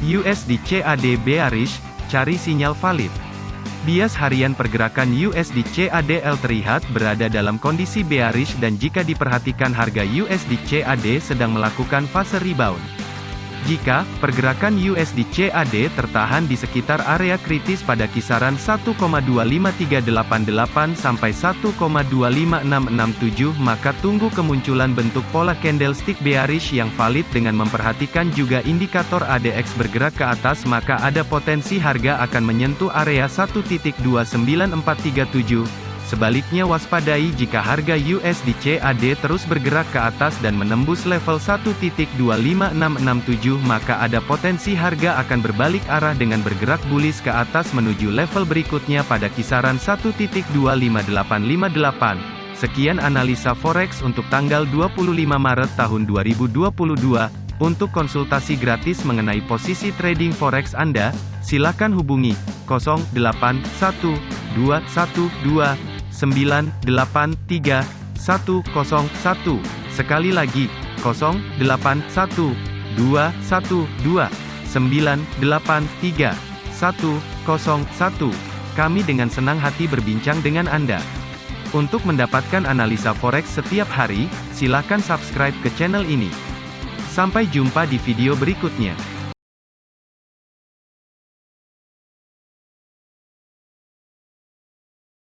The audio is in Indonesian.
USD CAD bearish, cari sinyal valid. Bias harian pergerakan USD CADL terlihat berada dalam kondisi bearish dan jika diperhatikan harga USD CAD sedang melakukan fase rebound. Jika pergerakan USD CAD tertahan di sekitar area kritis pada kisaran 1,25388 sampai 1,25667 maka tunggu kemunculan bentuk pola candlestick bearish yang valid dengan memperhatikan juga indikator ADX bergerak ke atas maka ada potensi harga akan menyentuh area 1.29437 Sebaliknya waspadai jika harga USD CAD terus bergerak ke atas dan menembus level 1.25667 maka ada potensi harga akan berbalik arah dengan bergerak bullish ke atas menuju level berikutnya pada kisaran 1.25858. Sekian analisa forex untuk tanggal 25 Maret tahun 2022. Untuk konsultasi gratis mengenai posisi trading forex Anda, silakan hubungi 081212 983 101. Sekali lagi, 081 212 983 101. Kami dengan senang hati berbincang dengan Anda. Untuk mendapatkan analisa forex setiap hari, silakan subscribe ke channel ini. Sampai jumpa di video berikutnya.